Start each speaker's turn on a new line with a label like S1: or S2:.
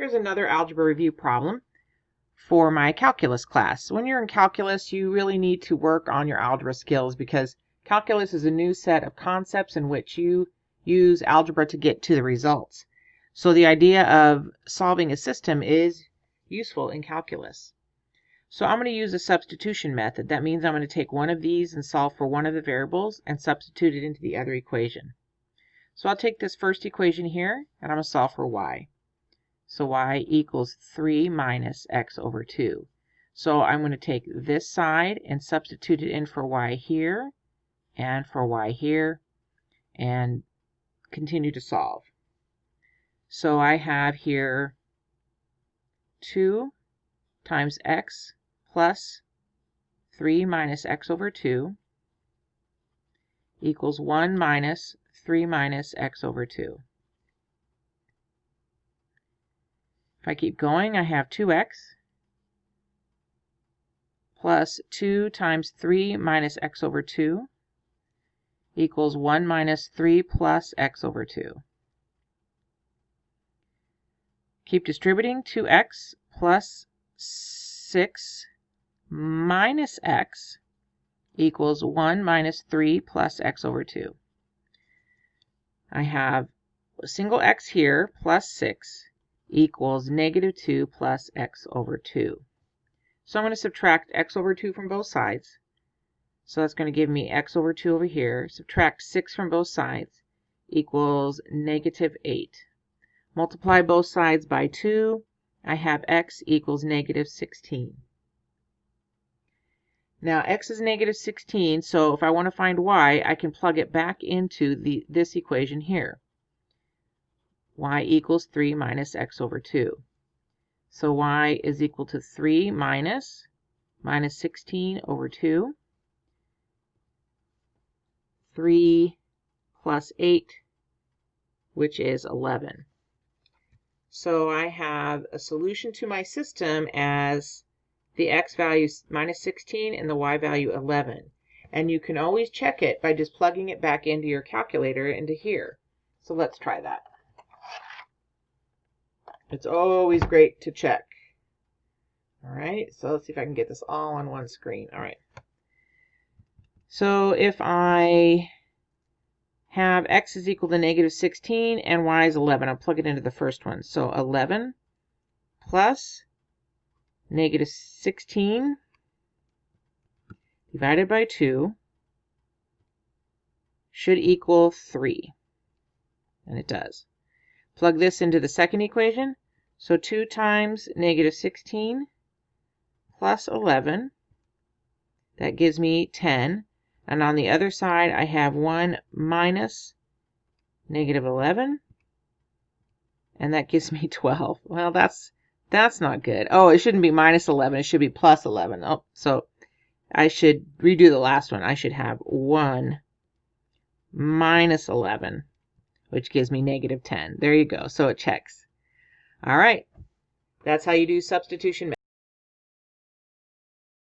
S1: here's another algebra review problem for my calculus class. When you're in calculus, you really need to work on your algebra skills because calculus is a new set of concepts in which you use algebra to get to the results. So the idea of solving a system is useful in calculus. So I'm going to use a substitution method. That means I'm going to take one of these and solve for one of the variables and substitute it into the other equation. So I'll take this first equation here and I'm going to solve for y. So y equals 3 minus x over 2. So I'm going to take this side and substitute it in for y here and for y here and continue to solve. So I have here 2 times x plus 3 minus x over 2 equals 1 minus 3 minus x over 2. If I keep going, I have 2x plus 2 times 3 minus x over 2 equals 1 minus 3 plus x over 2. Keep distributing 2x plus 6 minus x equals 1 minus 3 plus x over 2. I have a single x here plus 6 equals negative 2 plus x over 2. So I'm going to subtract x over 2 from both sides. So that's going to give me x over 2 over here. Subtract 6 from both sides equals negative 8. Multiply both sides by 2. I have x equals negative 16. Now x is negative 16, so if I want to find y, I can plug it back into the this equation here y equals 3 minus x over 2. So y is equal to 3 minus minus 16 over 2. 3 plus 8, which is 11. So I have a solution to my system as the x value minus 16 and the y value 11. And you can always check it by just plugging it back into your calculator into here. So let's try that. It's always great to check. All right, so let's see if I can get this all on one screen. All right. So if I have x is equal to negative 16 and y is 11, I'll plug it into the first one. So 11 plus negative 16 divided by 2 should equal 3. And it does. Plug this into the second equation. So 2 times negative 16 plus 11, that gives me 10. And on the other side, I have 1 minus negative 11, and that gives me 12. Well, that's that's not good. Oh, it shouldn't be minus 11. It should be plus 11. Oh, so I should redo the last one. I should have 1 minus 11, which gives me negative 10. There you go. So it checks. All right. That's how you do substitution